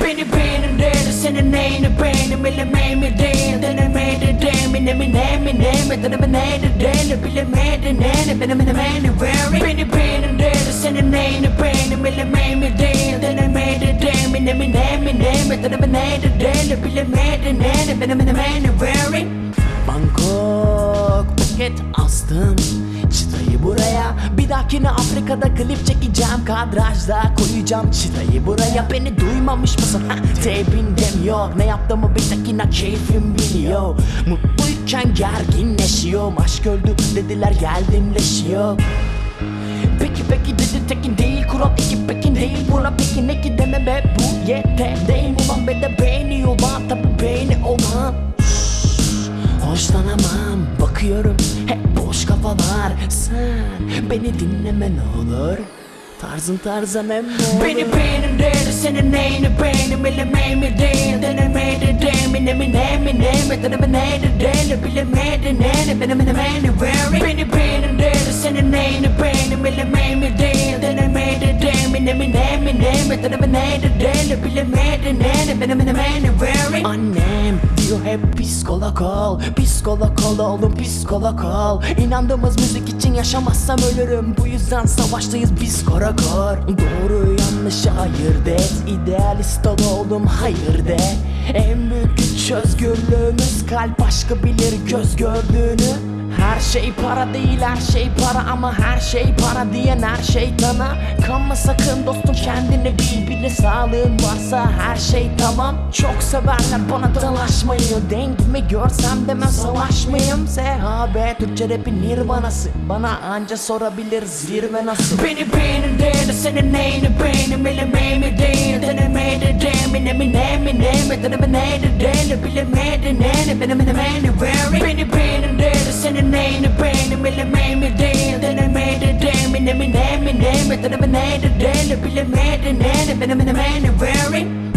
Beni beğenir senin neyini beğenim Bilemeyim değil denemedi demin Emin emin emin Deneme neydi değil Bilemedi neydi Benim benim beni very Beni beğenir senin neyini beğenim Bilemeyim değil denemedi demin Emin emin emin Deneme neydi değil Bilemedi neydi Benim benim beni Phuket astım. Çıtayı buraya. Bir dahakine Afrika'da klip çekeceğim. Kadrajda koyacağım çıtayı buraya. Beni duymamış mısın? Ha, tepindem yok Ne yaptığımı bir tekine keyfim biliyor. Mutluyken gerginleşiyorum. Aşk öldü dediler geldimleşiyor. Peki peki dedi tekin değil. Kural iki pekin değil. Buna peki ne ki deme be? Bu yeter değil Ulan be de beğeni olan tabi beğeni olan Hoşlanamam bakıyorum hep boş kafalar Sen beni dinleme ne olur Tarzın tarzan hem Beni beğenin dedi senin neyini beğenim Bilemeyim değil denemedi demin Emin emin emin deneme neydi değil Bilemedi neydi benim benim beni very Beni beğenin dedi senin neyini beğenim Bilemeyim değil denemedi demin Emin emin emin deneme neydi değil Bilemedi neydi benim benim beni very diyor hep psikolog ol Psikolog ol oğlum psikolog ol. İnandığımız müzik için yaşamazsam ölürüm. Bu yüzden savaştayız biz kara kor Doğru yanlışı ayırt et İdealist ol oğlum hayır de. En büyük güç özgürlüğümüz Kalp aşkı bilir göz gördüğünü her şey para değil her şey para ama her şey para diyen her şeytana Kanma sakın dostum kendini bil bile sağlığın varsa her şey tamam Çok severler bana dalaşmayı Denkimi görsem demem savaşmayayım SHB Türkçe rapin nirvanası Bana anca sorabilir zirve nasıl Beni beğenin dedi senin neyini beğenim Bilemeyim değil denemedi demin Emin emin emin deneme neydi değil Bilemedi neydi benim benim That I'm a man, today, to be made man, then I've been a man wearing.